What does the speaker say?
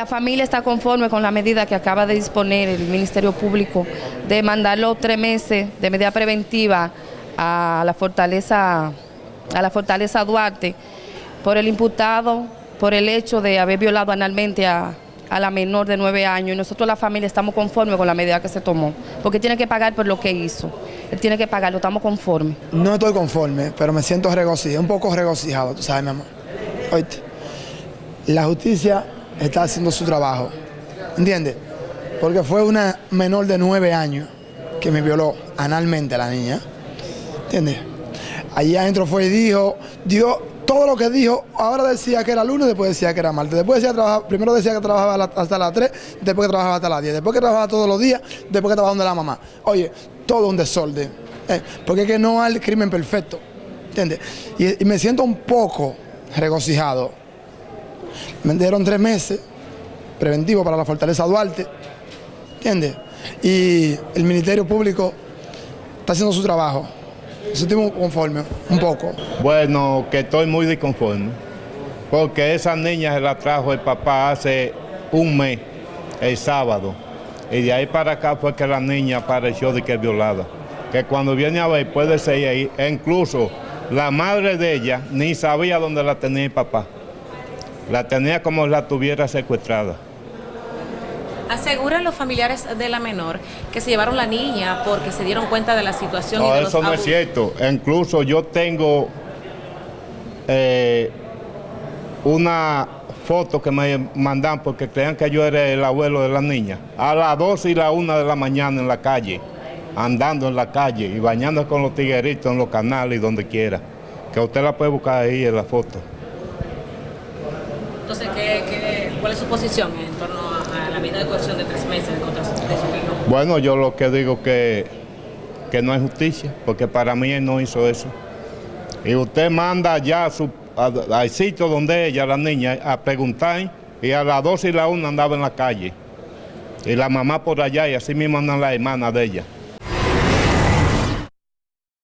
La familia está conforme con la medida que acaba de disponer el Ministerio Público de mandarlo tres meses de medida preventiva a la fortaleza, a la fortaleza Duarte por el imputado, por el hecho de haber violado analmente a, a la menor de nueve años y nosotros la familia estamos conformes con la medida que se tomó, porque tiene que pagar por lo que hizo, él tiene que pagarlo, estamos conformes. No estoy conforme, pero me siento regocijado, un poco regocijado, tú sabes, mi amor. Oíste, la justicia está haciendo su trabajo, ¿entiendes? Porque fue una menor de nueve años que me violó analmente a la niña, ¿entiendes? Allí adentro fue y dijo, dio todo lo que dijo, ahora decía que era lunes, después decía que era martes, después decía trabajar, primero decía que trabajaba hasta las 3, después que trabajaba hasta las 10, después que trabajaba todos los días, después que trabajaba donde la mamá. Oye, todo un desorden, eh, porque es que no hay crimen perfecto, ¿entiendes? Y me siento un poco regocijado. Me dieron tres meses preventivo para la Fortaleza Duarte, ¿entiendes? Y el Ministerio Público está haciendo su trabajo. Nos sentimos conformes, un poco. Bueno, que estoy muy disconforme, porque esa niña se la trajo el papá hace un mes, el sábado, y de ahí para acá fue que la niña apareció de que es violada. Que cuando viene a ver puede ser ahí, e incluso la madre de ella ni sabía dónde la tenía el papá. La tenía como la tuviera secuestrada. Aseguran los familiares de la menor que se llevaron la niña porque se dieron cuenta de la situación y No, de los eso no es cierto. Incluso yo tengo eh, una foto que me mandan porque creían que yo era el abuelo de la niña. A las 12 y la 1 de la mañana en la calle, andando en la calle y bañando con los tigueritos en los canales y donde quiera. Que usted la puede buscar ahí en la foto. Su posición en torno a, la medida de coerción de tres meses contra de su hijo? Bueno, yo lo que digo que, que no es justicia, porque para mí él no hizo eso. Y usted manda ya a su, a- al sitio donde ella, la niña, a preguntar, y a las 12 y la 1 andaba en la calle. Y la mamá por allá, y así mismo andan las hermanas de ella.